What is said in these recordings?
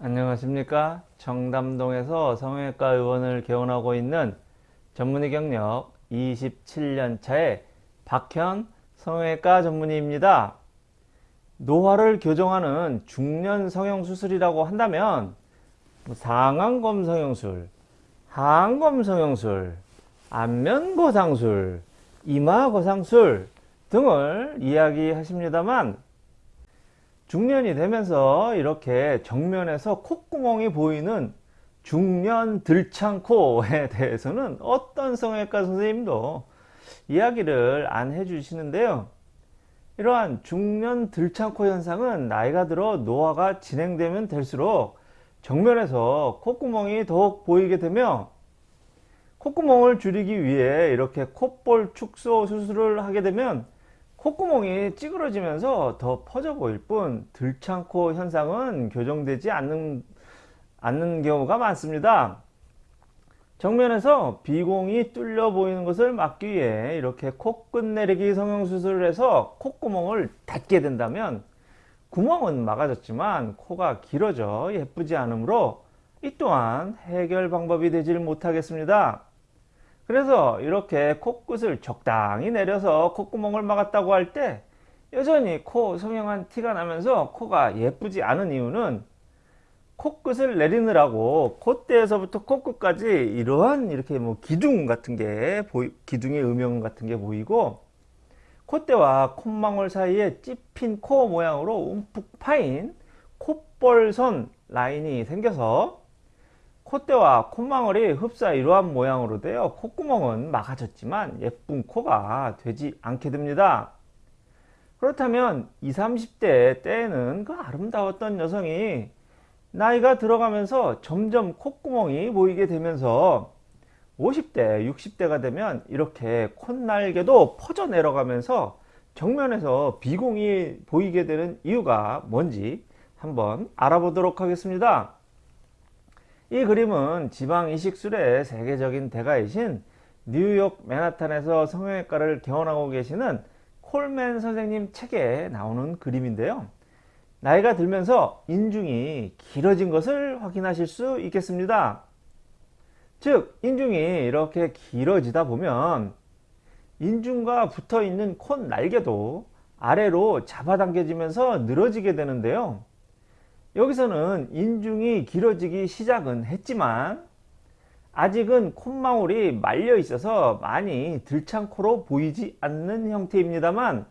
안녕하십니까? 청담동에서 성형외과 의원을 개원하고 있는 전문의 경력 27년차의 박현 성형외과 전문의입니다. 노화를 교정하는 중년 성형수술이라고 한다면 뭐 상안검 성형술, 하안검 성형술, 안면거상술, 이마거상술 등을 이야기하십니다만 중년이 되면서 이렇게 정면에서 콧구멍이 보이는 중년 들창코에 대해서는 어떤 성형외과 선생님도 이야기를 안 해주시는데요. 이러한 중년 들창코 현상은 나이가 들어 노화가 진행되면 될수록 정면에서 콧구멍이 더욱 보이게 되며 콧구멍을 줄이기 위해 이렇게 콧볼 축소 수술을 하게 되면 콧구멍이 찌그러지면서 더 퍼져 보일 뿐 들창코 현상은 교정되지 않는, 않는 경우가 많습니다. 정면에서 비공이 뚫려 보이는 것을 막기 위해 이렇게 코끝 내리기 성형수술을 해서 콧구멍을 닫게 된다면 구멍은 막아졌지만 코가 길어져 예쁘지 않으므로 이 또한 해결 방법이 되질 못하겠습니다. 그래서 이렇게 코끝을 적당히 내려서 콧구멍을 막았다고 할 때 여전히 코 성형한 티가 나면서 코가 예쁘지 않은 이유는 코끝을 내리느라고 콧대에서부터 코끝까지 이러한 이렇게 뭐 기둥 같은 게 보이, 기둥의 음영 같은 게 보이고 콧대와 콧망울 사이에 찝힌 코 모양으로 움푹 파인 콧볼선 라인이 생겨서 콧대와 콧망울이 흡사 이러한 모양으로 되어 콧구멍은 막아졌지만 예쁜 코가 되지 않게 됩니다. 그렇다면 20, 30대 때에는 그 아름다웠던 여성이 나이가 들어가면서 점점 콧구멍이 보이게 되면서 50대, 60대가 되면 이렇게 콧날개도 퍼져 내려가면서 정면에서 비공이 보이게 되는 이유가 뭔지 한번 알아보도록 하겠습니다. 이 그림은 지방 이식술의 세계적인 대가이신 뉴욕 맨하탄에서 성형외과를 개원하고 계시는 콜맨 선생님 책에 나오는 그림인데요. 나이가 들면서 인중이 길어진 것을 확인하실 수 있겠습니다. 즉 인중이 이렇게 길어지다 보면 인중과 붙어 있는 콧 날개도 아래로 잡아당겨지면서 늘어지게 되는데요. 여기서는 인중이 길어지기 시작은 했지만 아직은 콧망울이 말려 있어서 많이 들창코로 보이지 않는 형태입니다만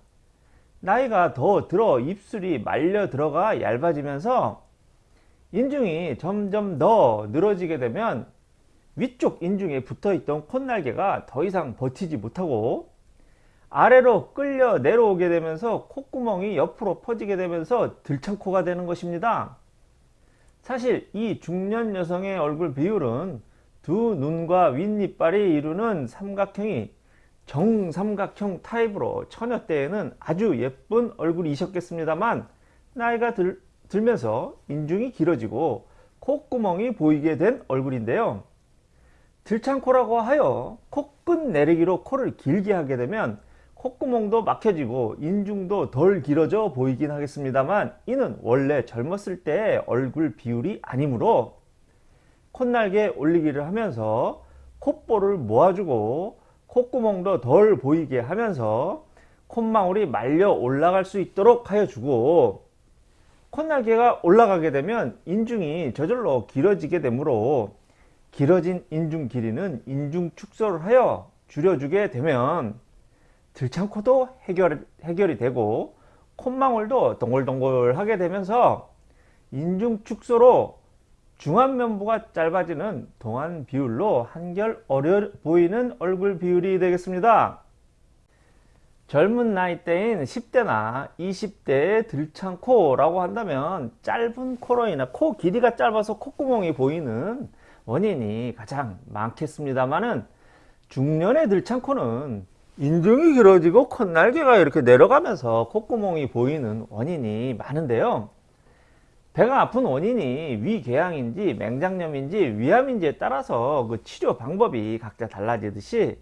나이가 더 들어 입술이 말려 들어가 얇아지면서 인중이 점점 더 늘어지게 되면 위쪽 인중에 붙어 있던 콧날개가 더 이상 버티지 못하고 아래로 끌려 내려오게 되면서 콧구멍이 옆으로 퍼지게 되면서 들창코가 되는 것입니다. 사실 이 중년 여성의 얼굴 비율은 두 눈과 윗니빨이 이루는 삼각형이 정삼각형 타입으로 처녀 때에는 아주 예쁜 얼굴이셨겠습니다만 나이가 들, 들면서 인중이 길어지고 콧구멍이 보이게 된 얼굴인데요. 들창코라고 하여 코끝 내리기로 코를 길게 하게 되면 콧구멍도 막혀지고 인중도 덜 길어져 보이긴 하겠습니다만 이는 원래 젊었을 때의 얼굴 비율이 아니므로 콧날개 올리기를 하면서 콧볼을 모아주고 콧구멍도 덜 보이게 하면서 콧망울이 말려 올라갈 수 있도록 하여 주고 콧날개가 올라가게 되면 인중이 저절로 길어지게 되므로 길어진 인중 길이는 인중 축소를 하여 줄여주게 되면 들창코도 해결, 해결이 되고 콧망울도 동글동글하게 되면서 인중 축소로 중안면부가 짧아지는 동안 비율로 한결 어려 보이는 얼굴 비율이 되겠습니다. 젊은 나이대인 10대나 20대의 들창 코라고 한다면 짧은 코로 인해 코 길이가 짧아서 콧구멍이 보이는 원인이 가장 많겠습니다만은 중년의 들창 코는 인중이 길어지고 콧날개가 이렇게 내려가면서 콧구멍이 보이는 원인이 많은데요. 배가 아픈 원인이 위궤양인지 맹장염인지 위암인지에 따라서 그 치료 방법이 각자 달라지듯이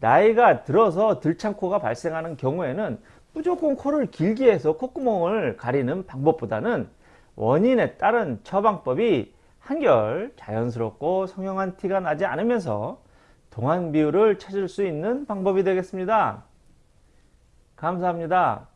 나이가 들어서 들창코가 발생하는 경우에는 무조건 코를 길게 해서 콧구멍을 가리는 방법보다는 원인에 따른 처방법이 한결 자연스럽고 성형한 티가 나지 않으면서 동안 비율을 찾을 수 있는 방법이 되겠습니다. 감사합니다.